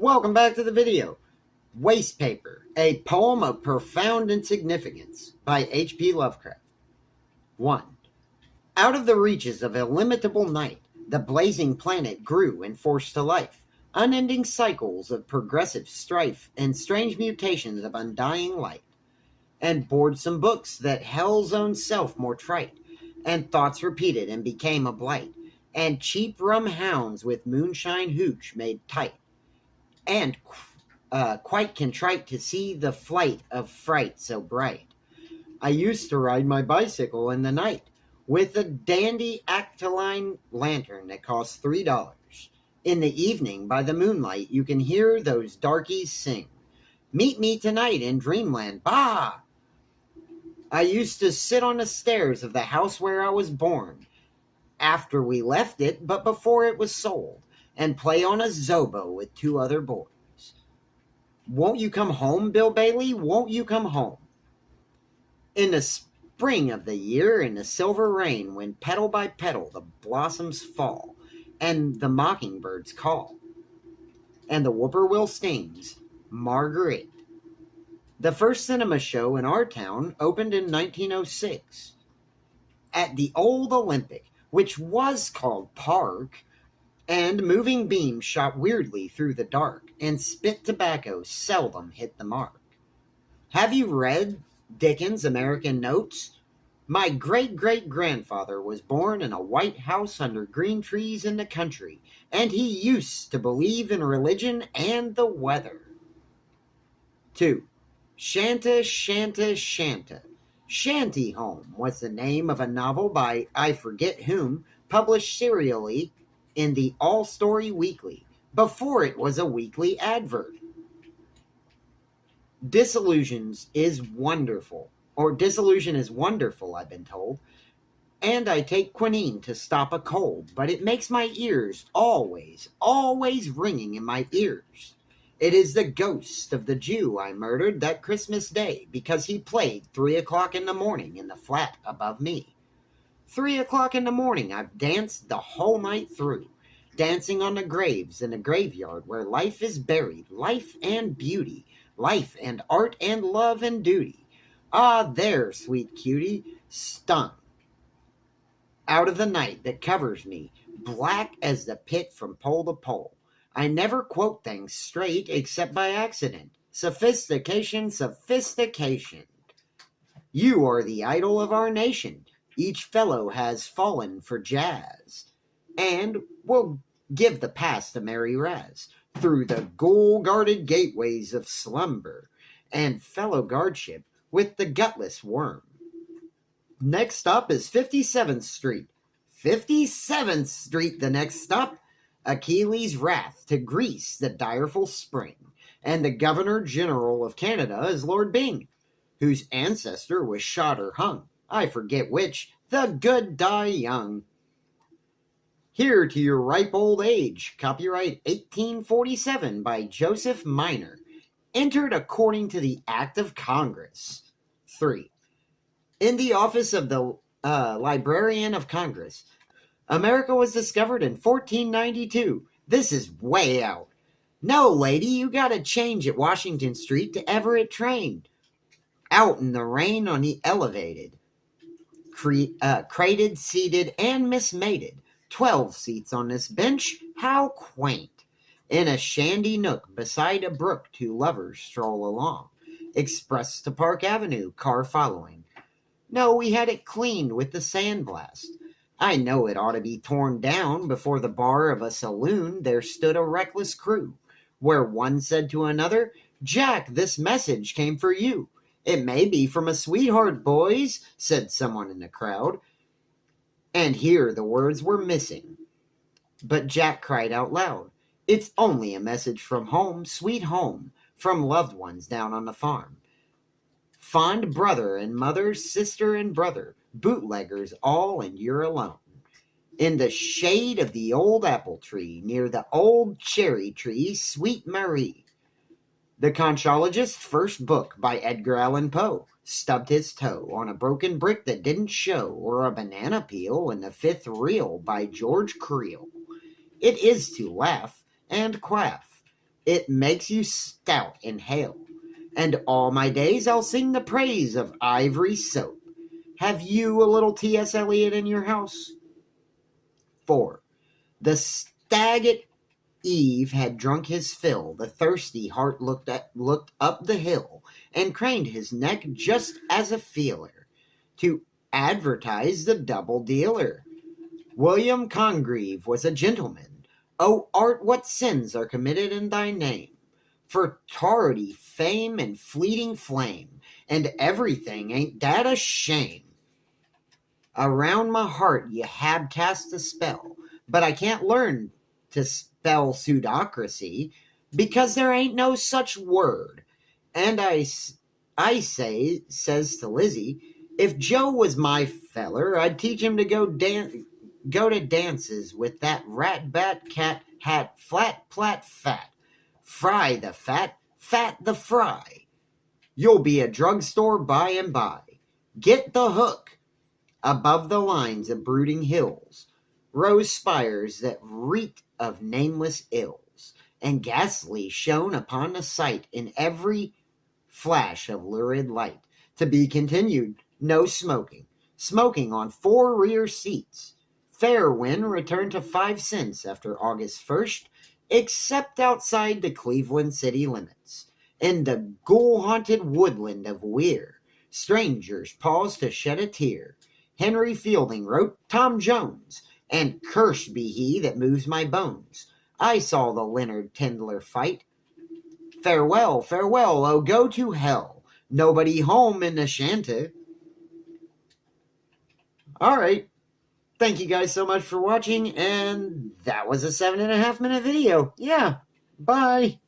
Welcome back to the video. Waste Paper, a poem of profound insignificance by H.P. Lovecraft. 1. Out of the reaches of illimitable night, the blazing planet grew and forced to life, unending cycles of progressive strife and strange mutations of undying light, and bored some books that hell's own self more trite, and thoughts repeated and became a blight, and cheap rum hounds with moonshine hooch made tight and uh, quite contrite to see the flight of fright so bright. I used to ride my bicycle in the night with a dandy acetylene lantern that costs three dollars. In the evening, by the moonlight, you can hear those darkies sing. Meet me tonight in dreamland, bah! I used to sit on the stairs of the house where I was born, after we left it, but before it was sold and play on a Zobo with two other boys. Won't you come home, Bill Bailey? Won't you come home? In the spring of the year, in the silver rain, when petal by petal the blossoms fall, and the mockingbirds call, and the whippoorwill stings, Marguerite. The first cinema show in our town opened in 1906 at the old Olympic, which was called Park and moving beams shot weirdly through the dark, and spit tobacco seldom hit the mark. Have you read Dickens' American Notes? My great great grandfather was born in a white house under green trees in the country, and he used to believe in religion and the weather. 2. Shantih, Shantih, Shantih. Shanty Home was the name of a novel by I forget whom, published serially in the All Story Weekly before it was a weekly advert. Disillusions is wonderful, or disillusion is wonderful, I've been told. And I take quinine to stop a cold, but it makes my ears always, always ringing in my ears. It is the ghost of the Jew I murdered that Christmas day because he played three o'clock in the morning in the flat above me. Three o'clock in the morning, I've danced the whole night through, dancing on the graves in a graveyard where life is buried, life and beauty, life and art and love and duty. Ah, there, sweet cutie, stung. Out of the night that covers me, black as the pit from pole to pole. I never quote things straight except by accident. Sophistication, sophistication. You are the idol of our nation each fellow has fallen for jazz, and will give the past a merry raz through the ghoul guarded gateways of slumber and fellow guardship with the gutless worm. Next up is 57th Street. 57th Street, the next stop. Achilles' wrath to Greece the direful spring. And the Governor General of Canada is Lord Byng, whose ancestor was shot or hung I forget which, the good die young. Here to your ripe old age, copyright 1847 by Joseph Minor, entered according to the Act of Congress. 3. In the office of the uh, Librarian of Congress, America was discovered in 1492. This is way out. No, lady, you gotta change at Washington Street to Everett Train. Out in the rain on the elevated cre- uh, crated, seated, and mismated. Twelve seats on this bench. How quaint! In a shandy nook beside a brook, two lovers stroll along. Express to Park Avenue, car following. No, we had it cleaned with the sandblast. I know it ought to be torn down. Before the bar of a saloon, there stood a reckless crew, where one said to another, Jack, this message came for you. It may be from a sweetheart, boys, said someone in the crowd. And here the words were missing. But Jack cried out loud, It's only a message from home, sweet home, from loved ones down on the farm. Fond brother and mother, sister and brother, bootleggers all, and you're alone. In the shade of the old apple tree, near the old cherry tree, sweet Marie, the Conchologist's first book by Edgar Allan Poe stubbed his toe on a broken brick that didn't show, or a banana peel in the fifth reel by George Creel. It is to laugh and quaff. It makes you stout and hale. And all my days I'll sing the praise of ivory soap. Have you a little T.S. Eliot in your house? 4. The stag at eve had drunk his fill. The thirsty hart looked, at, looked up the hill and craned his neck just as a feeler to advertise the double dealer. William Congreve was a gentleman. O art, what sins are committed in thy name? For tardy fame and fleeting flame, and everything ain't that a shame? Around my heart you have cast a spell, but I can't learn to spell pseudocracy because there ain't no such word. And I, I say, says to Lizzie, if Joe was my feller, I'd teach him to go dan- go to dances with that rat bat cat hat flat plat fat. Fry the fat, fat the fry. You'll be a drugstore by and by. Get the hook. Above the lines of brooding hills rose spires that reeked of nameless ills, and ghastly shone upon the sight in every flash of lurid light. To be continued, no smoking. Smoking on four rear seats. Fair wind returned to five cents after August 1st, except outside the Cleveland city limits. In the ghoul haunted woodland of Weir, strangers paused to shed a tear. Henry Fielding wrote Tom Jones, and cursed be he that moves my bones. I saw the Leonard Tendler fight. Farewell, farewell, oh go to hell. Nobody home in the shanty. All right. Thank you guys so much for watching, and that was a seven and a half minute video. Yeah. Bye.